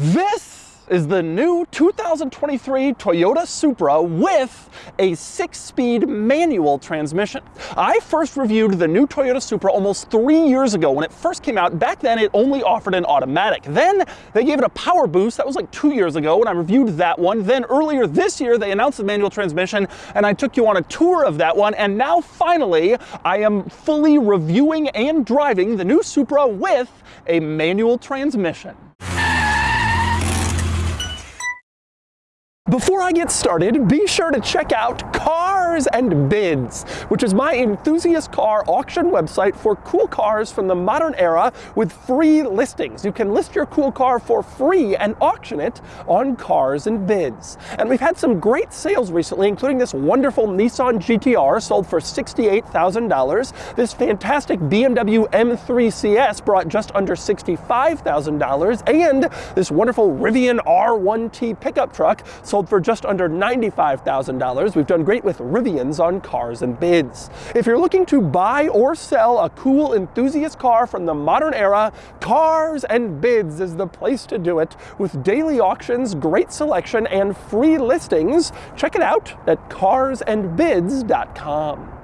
This is the new 2023 Toyota Supra with a six-speed manual transmission. I first reviewed the new Toyota Supra almost three years ago when it first came out. Back then, it only offered an automatic. Then they gave it a power boost. That was like two years ago when I reviewed that one. Then earlier this year, they announced the manual transmission and I took you on a tour of that one. And now finally, I am fully reviewing and driving the new Supra with a manual transmission. Before I get started, be sure to check out Cars and Bids, which is my enthusiast car auction website for cool cars from the modern era with free listings. You can list your cool car for free and auction it on Cars and Bids. And we've had some great sales recently, including this wonderful Nissan GTR sold for $68,000. This fantastic BMW M3 CS brought just under $65,000. And this wonderful Rivian R1T pickup truck sold sold for just under $95,000. We've done great with Rivians on Cars and Bids. If you're looking to buy or sell a cool enthusiast car from the modern era, Cars and Bids is the place to do it. With daily auctions, great selection, and free listings, check it out at carsandbids.com.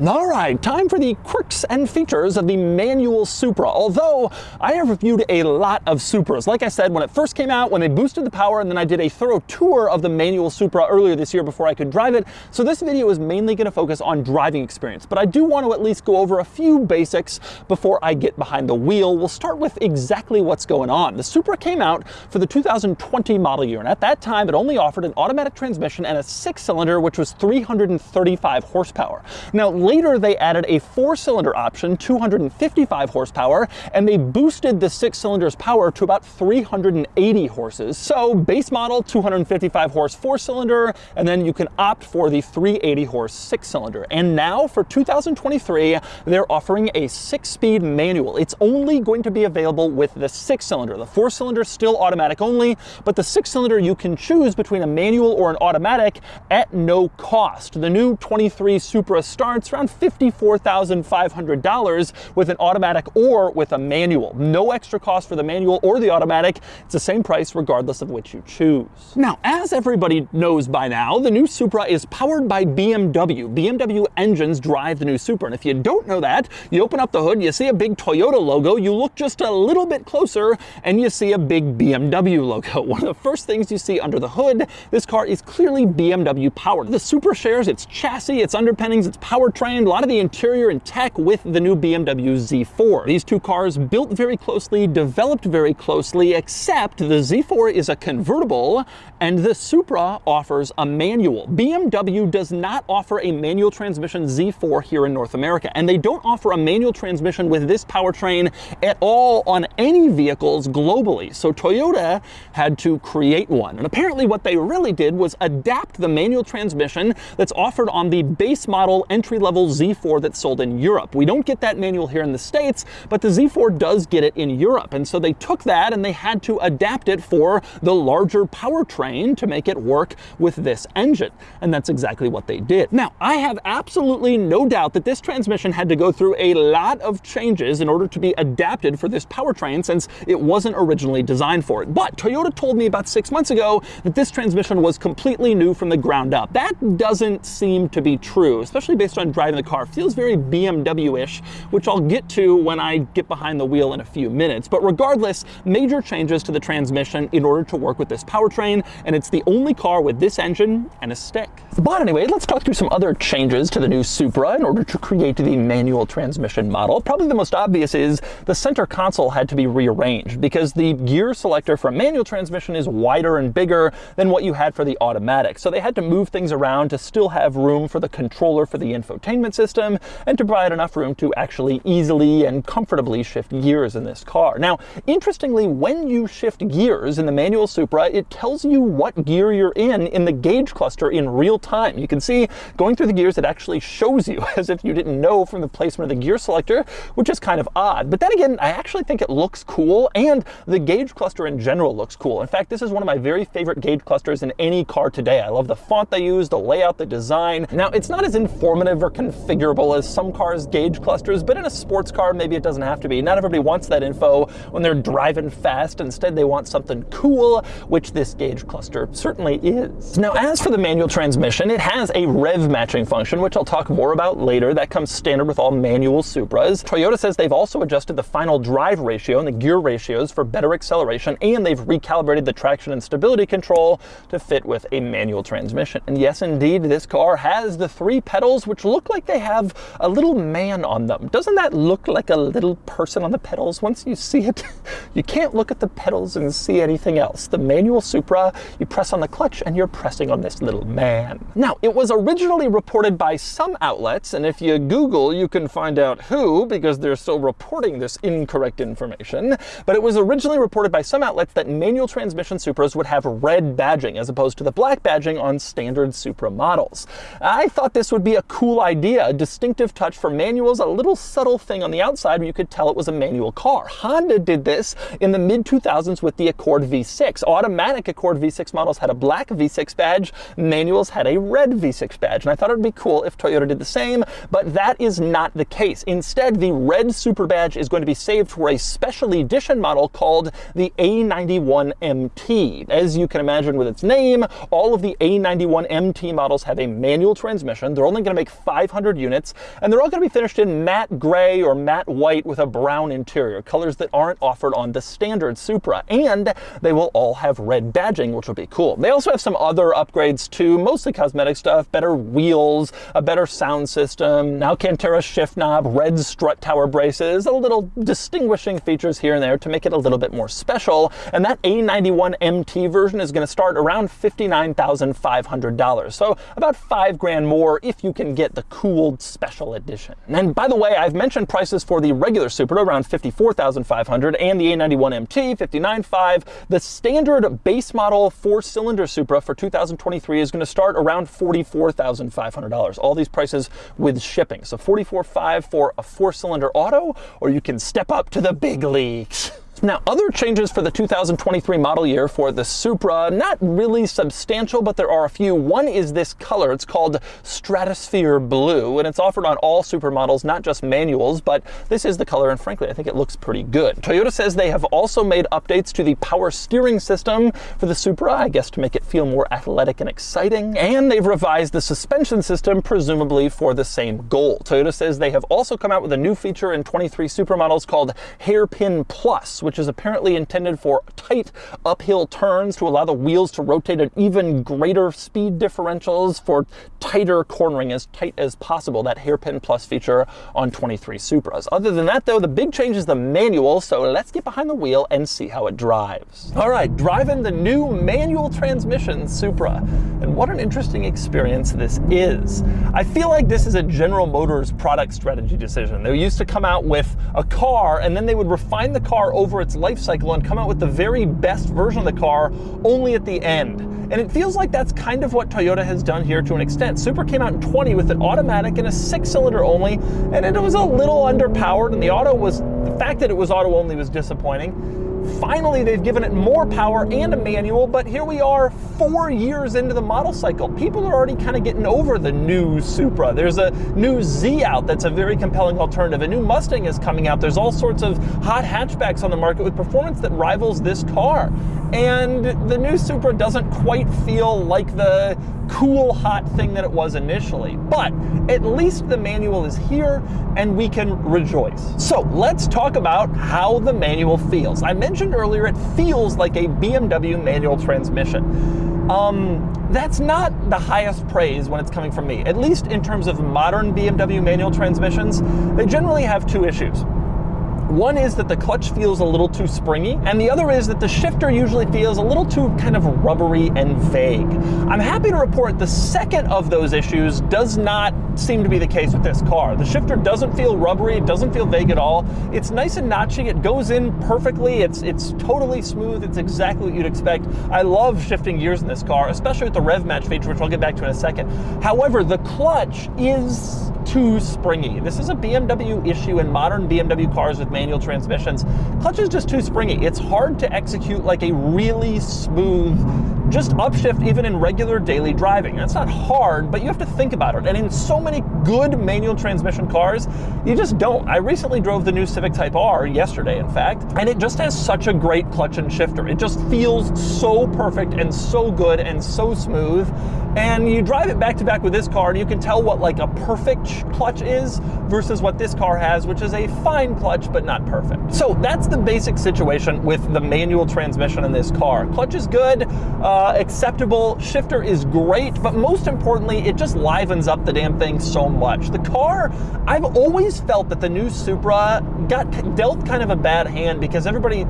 All right, time for the quirks and features of the manual Supra. Although I have reviewed a lot of Supras. Like I said, when it first came out, when they boosted the power, and then I did a thorough tour of the manual Supra earlier this year before I could drive it. So this video is mainly going to focus on driving experience, but I do want to at least go over a few basics before I get behind the wheel. We'll start with exactly what's going on. The Supra came out for the 2020 model year, and at that time it only offered an automatic transmission and a six-cylinder, which was 335 horsepower. Now, Later, they added a four-cylinder option, 255 horsepower, and they boosted the six cylinders power to about 380 horses. So base model, 255 horse four-cylinder, and then you can opt for the 380 horse six-cylinder. And now for 2023, they're offering a six-speed manual. It's only going to be available with the six-cylinder. The four-cylinder is still automatic only, but the six-cylinder you can choose between a manual or an automatic at no cost. The new 23 Supra starts around $54,500 with an automatic or with a manual. No extra cost for the manual or the automatic. It's the same price regardless of which you choose. Now, as everybody knows by now, the new Supra is powered by BMW. BMW engines drive the new Supra. And if you don't know that, you open up the hood, you see a big Toyota logo, you look just a little bit closer, and you see a big BMW logo. One of the first things you see under the hood, this car is clearly BMW powered. The Supra shares its chassis, its underpinnings, its powertrain, a lot of the interior and tech with the new BMW Z4. These two cars built very closely, developed very closely, except the Z4 is a convertible and the Supra offers a manual. BMW does not offer a manual transmission Z4 here in North America, and they don't offer a manual transmission with this powertrain at all on any vehicles globally. So Toyota had to create one. And apparently what they really did was adapt the manual transmission that's offered on the base model entry-level level Z4 that's sold in Europe. We don't get that manual here in the States, but the Z4 does get it in Europe. And so they took that and they had to adapt it for the larger powertrain to make it work with this engine. And that's exactly what they did. Now, I have absolutely no doubt that this transmission had to go through a lot of changes in order to be adapted for this powertrain since it wasn't originally designed for it. But Toyota told me about six months ago that this transmission was completely new from the ground up. That doesn't seem to be true, especially based on driving the car. Feels very BMW-ish, which I'll get to when I get behind the wheel in a few minutes. But regardless, major changes to the transmission in order to work with this powertrain, and it's the only car with this engine and a stick. But anyway, let's talk through some other changes to the new Supra in order to create the manual transmission model. Probably the most obvious is the center console had to be rearranged because the gear selector for a manual transmission is wider and bigger than what you had for the automatic. So they had to move things around to still have room for the controller for the infotainment system and to provide enough room to actually easily and comfortably shift gears in this car. Now, interestingly, when you shift gears in the manual Supra, it tells you what gear you're in in the gauge cluster in real time. You can see going through the gears, it actually shows you as if you didn't know from the placement of the gear selector, which is kind of odd. But then again, I actually think it looks cool and the gauge cluster in general looks cool. In fact, this is one of my very favorite gauge clusters in any car today. I love the font they use, the layout, the design. Now, it's not as informative or configurable as some cars' gauge clusters, but in a sports car, maybe it doesn't have to be. Not everybody wants that info when they're driving fast. Instead, they want something cool, which this gauge cluster certainly is. Now, as for the manual transmission, it has a rev matching function, which I'll talk more about later. That comes standard with all manual Supras. Toyota says they've also adjusted the final drive ratio and the gear ratios for better acceleration, and they've recalibrated the traction and stability control to fit with a manual transmission. And yes, indeed, this car has the three pedals, which look like they have a little man on them. Doesn't that look like a little person on the pedals? Once you see it, you can't look at the pedals and see anything else. The manual Supra, you press on the clutch and you're pressing on this little man. Now, it was originally reported by some outlets, and if you Google, you can find out who, because they're still reporting this incorrect information, but it was originally reported by some outlets that manual transmission Supras would have red badging as opposed to the black badging on standard Supra models. I thought this would be a cool idea, a distinctive touch for manuals, a little subtle thing on the outside where you could tell it was a manual car. Honda did this in the mid-2000s with the Accord V6. Automatic Accord V6 models had a black V6 badge, manuals had a red V6 badge, and I thought it would be cool if Toyota did the same, but that is not the case. Instead, the red Supra badge is going to be saved for a special edition model called the A91MT. As you can imagine with its name, all of the A91MT models have a manual transmission. They're only going to make 500 units, and they're all going to be finished in matte gray or matte white with a brown interior, colors that aren't offered on the standard Supra. And they will all have red badging, which will be cool. They also have some other upgrades too, mostly cosmetic stuff, better wheels, a better sound system, an Alcantara shift knob, red strut tower braces, a little distinguishing features here and there to make it a little bit more special. And that A91 MT version is going to start around $59,500. So about five grand more if you can get the cooled special edition. And by the way, I've mentioned prices for the regular Supra around 54,500 and the A91 MT 59.5. The standard base model four-cylinder Supra for 2023 is going to start around $44,500. All these prices with shipping. So 44.5 for a four-cylinder auto, or you can step up to the big leagues. Now, other changes for the 2023 model year for the Supra, not really substantial, but there are a few. One is this color. It's called Stratosphere Blue, and it's offered on all Supra models, not just manuals, but this is the color, and frankly, I think it looks pretty good. Toyota says they have also made updates to the power steering system for the Supra, I guess to make it feel more athletic and exciting, and they've revised the suspension system, presumably for the same goal. Toyota says they have also come out with a new feature in 23 Supra models called Hairpin Plus, which which is apparently intended for tight uphill turns to allow the wheels to rotate at even greater speed differentials for tighter cornering as tight as possible, that hairpin plus feature on 23 Supras. Other than that though, the big change is the manual, so let's get behind the wheel and see how it drives. All right, driving the new manual transmission Supra, and what an interesting experience this is. I feel like this is a General Motors product strategy decision. They used to come out with a car and then they would refine the car over its life cycle and come out with the very best version of the car only at the end. And it feels like that's kind of what Toyota has done here to an extent. Supra came out in 20 with an automatic and a six cylinder only, and it was a little underpowered, and the auto was, the fact that it was auto only was disappointing. Finally, they've given it more power and a manual, but here we are four years into the model cycle. People are already kind of getting over the new Supra. There's a new Z out that's a very compelling alternative. A new Mustang is coming out. There's all sorts of hot hatchbacks on the market with performance that rivals this car. And the new Supra doesn't quite feel like the cool, hot thing that it was initially. But at least the manual is here and we can rejoice. So let's talk about how the manual feels. I mentioned earlier it feels like a BMW manual transmission. Um, that's not the highest praise when it's coming from me. At least in terms of modern BMW manual transmissions, they generally have two issues. One is that the clutch feels a little too springy, and the other is that the shifter usually feels a little too kind of rubbery and vague. I'm happy to report the second of those issues does not seem to be the case with this car. The shifter doesn't feel rubbery, it doesn't feel vague at all. It's nice and notchy, it goes in perfectly, it's, it's totally smooth, it's exactly what you'd expect. I love shifting gears in this car, especially with the rev match feature, which I'll get back to in a second. However, the clutch is too springy. This is a BMW issue in modern BMW cars with manual transmissions. Clutch is just too springy. It's hard to execute like a really smooth just upshift even in regular daily driving. That's not hard, but you have to think about it. And in so many good manual transmission cars, you just don't. I recently drove the new Civic Type R yesterday, in fact, and it just has such a great clutch and shifter. It just feels so perfect and so good and so smooth. And you drive it back to back with this car, and you can tell what like a perfect clutch is versus what this car has, which is a fine clutch, but not perfect. So that's the basic situation with the manual transmission in this car. Clutch is good, uh, Uh, acceptable, shifter is great, but most importantly, it just livens up the damn thing so much. The car, I've always felt that the new Supra got dealt kind of a bad hand because everybody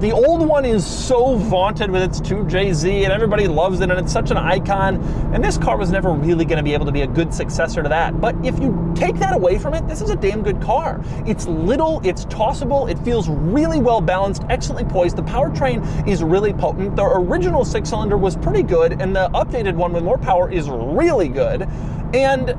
the old one is so vaunted with its 2JZ and everybody loves it and it's such an icon. And this car was never really going to be able to be a good successor to that. But if you take that away from it, this is a damn good car. It's little, it's tossable, it feels really well balanced, excellently poised. The powertrain is really potent. The original six cylinder was pretty good and the updated one with more power is really good. And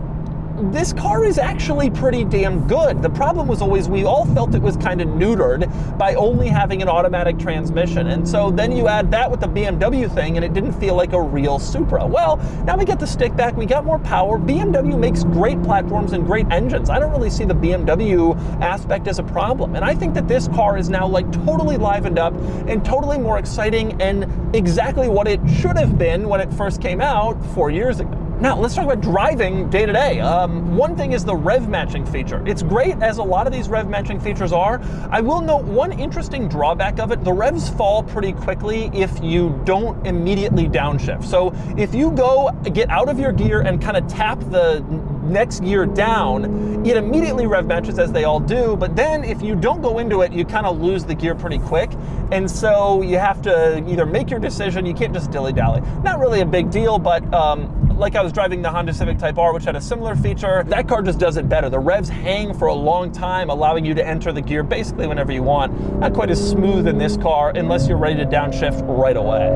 this car is actually pretty damn good. The problem was always we all felt it was kind of neutered by only having an automatic transmission. And so then you add that with the BMW thing and it didn't feel like a real Supra. Well, now we get the stick back, we got more power. BMW makes great platforms and great engines. I don't really see the BMW aspect as a problem. And I think that this car is now like totally livened up and totally more exciting and exactly what it should have been when it first came out four years ago. Now, let's talk about driving day to day. Um, one thing is the rev matching feature. It's great as a lot of these rev matching features are. I will note one interesting drawback of it, the revs fall pretty quickly if you don't immediately downshift. So if you go get out of your gear and kind of tap the next gear down, it immediately rev matches as they all do, but then if you don't go into it, you kind of lose the gear pretty quick. And so you have to either make your decision, you can't just dilly-dally. Not really a big deal, but um, like I was driving the Honda Civic Type R, which had a similar feature, that car just does it better. The revs hang for a long time, allowing you to enter the gear basically whenever you want. Not quite as smooth in this car, unless you're ready to downshift right away.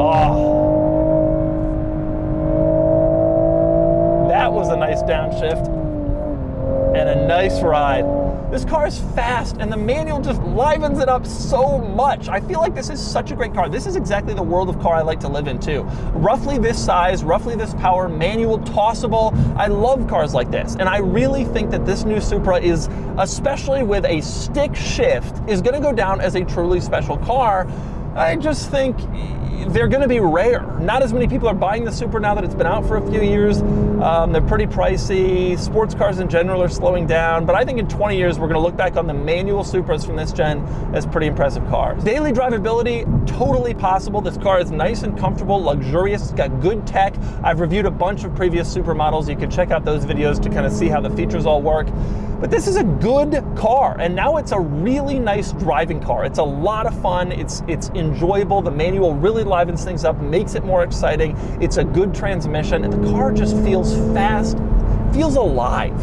Oh. That was a nice downshift and a nice ride. This car is fast and the manual just livens it up so much. I feel like this is such a great car. This is exactly the world of car I like to live in too. Roughly this size, roughly this power, manual, tossable. I love cars like this. And I really think that this new Supra is, especially with a stick shift, is gonna go down as a truly special car. I just think they're going to be rare. Not as many people are buying the Supra now that it's been out for a few years. Um, they're pretty pricey. Sports cars in general are slowing down, but I think in 20 years we're going to look back on the manual Supras from this gen as pretty impressive cars. Daily drivability, totally possible. This car is nice and comfortable, luxurious, it's got good tech. I've reviewed a bunch of previous Supra models. You can check out those videos to kind of see how the features all work. But this is a good car, and now it's a really nice driving car. It's a lot of fun, it's, it's enjoyable, the manual really livens things up, makes it more exciting, it's a good transmission, and the car just feels fast, feels alive.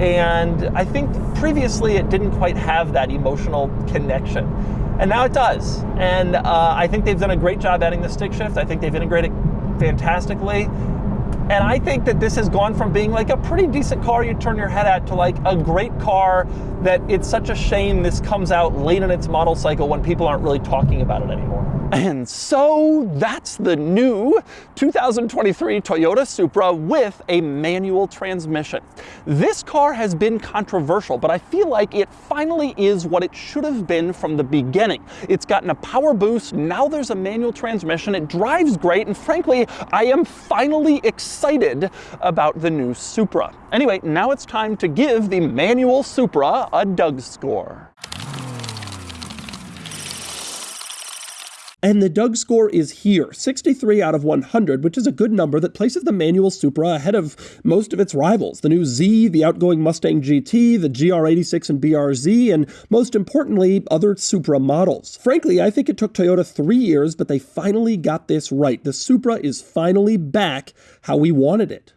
And I think previously it didn't quite have that emotional connection. And now it does. And uh, I think they've done a great job adding the stick shift. I think they've integrated it fantastically. And I think that this has gone from being like a pretty decent car you turn your head at to like a great car that it's such a shame this comes out late in its model cycle when people aren't really talking about it anymore. And so that's the new 2023 Toyota Supra with a manual transmission. This car has been controversial, but I feel like it finally is what it should have been from the beginning. It's gotten a power boost, now there's a manual transmission, it drives great, and frankly, I am finally excited about the new Supra. Anyway, now it's time to give the manual Supra a Doug score. And the Doug score is here, 63 out of 100, which is a good number that places the manual Supra ahead of most of its rivals. The new Z, the outgoing Mustang GT, the GR86 and BRZ, and most importantly, other Supra models. Frankly, I think it took Toyota three years, but they finally got this right. The Supra is finally back how we wanted it.